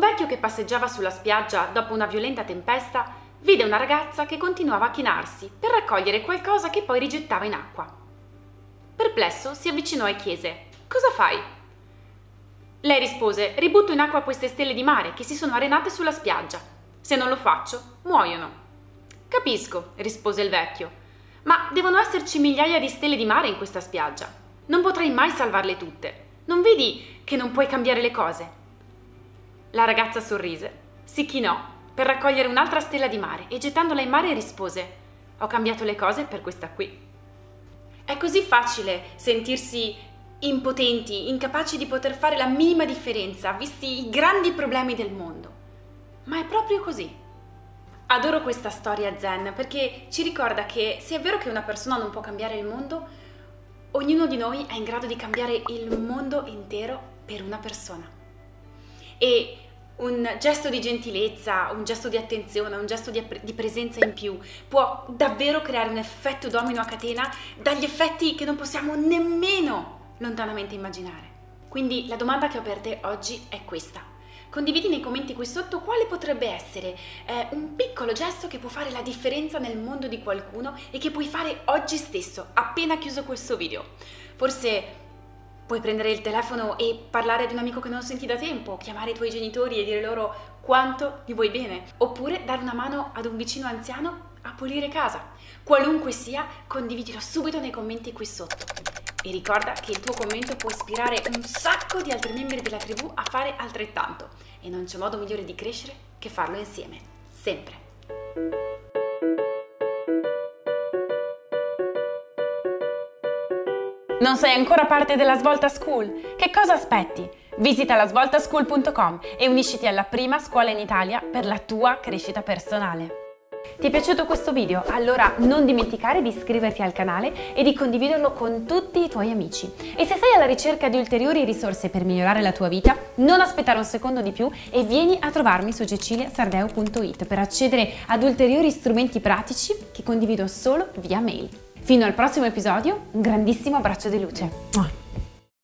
vecchio che passeggiava sulla spiaggia dopo una violenta tempesta vide una ragazza che continuava a chinarsi per raccogliere qualcosa che poi rigettava in acqua. Perplesso si avvicinò e chiese Cosa fai? Lei rispose Ributto in acqua queste stelle di mare che si sono arenate sulla spiaggia. Se non lo faccio, muoiono. Capisco, rispose il vecchio, ma devono esserci migliaia di stelle di mare in questa spiaggia. Non potrai mai salvarle tutte. Non vedi che non puoi cambiare le cose? La ragazza sorrise, si chinò per raccogliere un'altra stella di mare e gettandola in mare rispose Ho cambiato le cose per questa qui. È così facile sentirsi impotenti, incapaci di poter fare la minima differenza, visti i grandi problemi del mondo. Ma è proprio così. Adoro questa storia zen perché ci ricorda che se è vero che una persona non può cambiare il mondo, ognuno di noi è in grado di cambiare il mondo intero per una persona e un gesto di gentilezza, un gesto di attenzione, un gesto di, di, presenza in più può davvero creare un effetto domino a catena dagli effetti che non possiamo nemmeno lontanamente immaginare. Quindi la domanda che ho per te oggi è questa. Condividi nei commenti qui sotto quale potrebbe essere eh, un piccolo gesto che può fare la differenza nel mondo di qualcuno e che puoi fare oggi stesso, appena chiuso questo video. Forse Puoi prendere il telefono e parlare ad un amico che non senti da tempo, chiamare i tuoi genitori e dire loro quanto gli vuoi bene, oppure dare una mano ad un vicino anziano a pulire casa. Qualunque sia, condividilo subito nei commenti qui sotto. E ricorda che il tuo commento può ispirare un sacco di altri membri della tribù a fare altrettanto. E non c'è modo migliore di crescere che farlo insieme. Sempre. Non sei ancora parte della Svolta School? Che cosa aspetti? Visita lasvoltaschool.com e unisciti alla prima scuola in Italia per la tua crescita personale. Ti è piaciuto questo video? Allora non dimenticare di iscriverti al canale e di condividerlo con tutti i tuoi amici. E se sei alla ricerca di ulteriori risorse per migliorare la tua vita, non aspettare un secondo di più e vieni a trovarmi su ceciliasardeo.it per accedere ad ulteriori strumenti pratici che condivido solo via mail. Fino al prossimo episodio, un grandissimo abbraccio di luce.